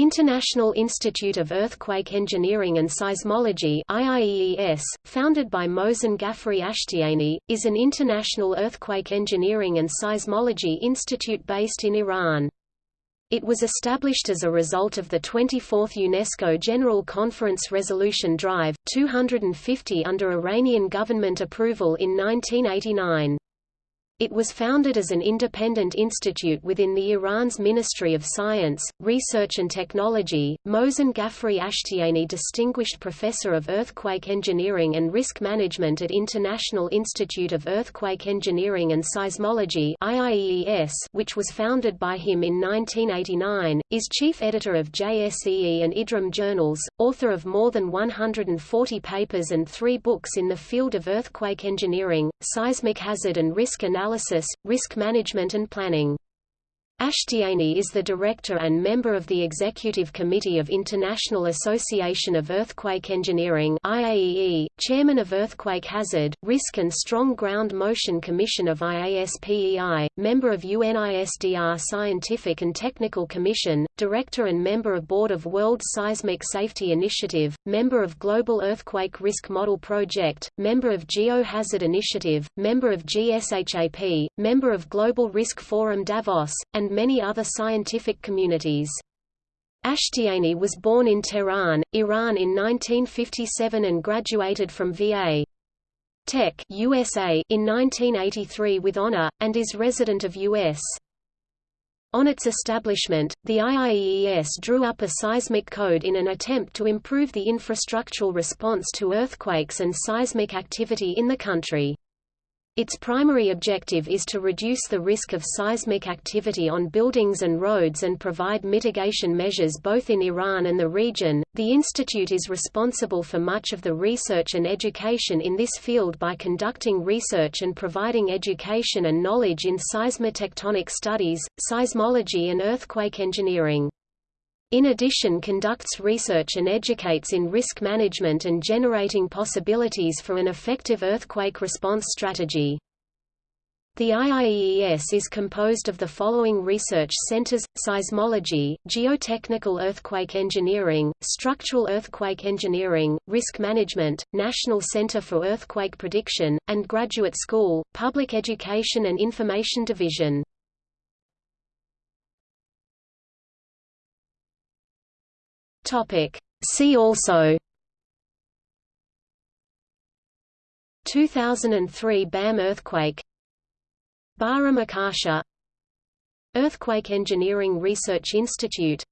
International Institute of Earthquake Engineering and Seismology IIES, founded by Mohsen Ghaffari Ashtiani, is an international earthquake engineering and seismology institute based in Iran. It was established as a result of the 24th UNESCO General Conference Resolution Drive, 250 under Iranian government approval in 1989. It was founded as an independent institute within the Iran's Ministry of Science, Research and Technology. Mohsen Ghaffari Ashtiani Distinguished Professor of Earthquake Engineering and Risk Management at International Institute of Earthquake Engineering and Seismology IIES, which was founded by him in 1989, is chief editor of JSEE and IDRAM journals, author of more than 140 papers and three books in the field of earthquake engineering, seismic hazard and risk analysis analysis, risk management and planning. Ashtiani is the director and member of the Executive Committee of International Association of Earthquake Engineering IAEE, chairman of Earthquake Hazard, Risk and Strong Ground Motion Commission of IASPEI, member of UNISDR Scientific and Technical Commission, director and member of Board of World Seismic Safety Initiative, member of Global Earthquake Risk Model Project, member of Geohazard Initiative, member of GSHAP, member of Global Risk Forum Davos, and and many other scientific communities. Ashtiani was born in Tehran, Iran in 1957 and graduated from VA. Tech USA in 1983 with honor, and is resident of U.S. On its establishment, the IIES drew up a seismic code in an attempt to improve the infrastructural response to earthquakes and seismic activity in the country. Its primary objective is to reduce the risk of seismic activity on buildings and roads and provide mitigation measures both in Iran and the region. The institute is responsible for much of the research and education in this field by conducting research and providing education and knowledge in seismotectonic studies, seismology and earthquake engineering. In addition conducts research and educates in risk management and generating possibilities for an effective earthquake response strategy. The IIES is composed of the following research centers, seismology, geotechnical earthquake engineering, structural earthquake engineering, risk management, National Center for Earthquake Prediction, and Graduate School, Public Education and Information Division. Topic. See also. 2003 BAM earthquake. Bara Makasha Earthquake Engineering Research Institute.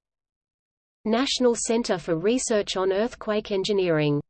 National Center for Research on Earthquake Engineering